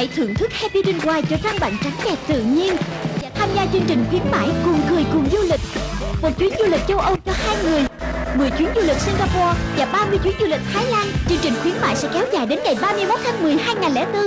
Hãy thưởng thức Happy Rin White cho răng bạn trắng đẹp tự nhiên Và tham gia chương trình khuyến mãi cùng cười cùng du lịch. Một chuyến du lịch châu Âu cho hai người 10 chuyến du lịch Singapore và 30 chuyến du lịch Thái Lan. Chương trình khuyến mại sẽ kéo dài đến ngày 31 tháng 10 2004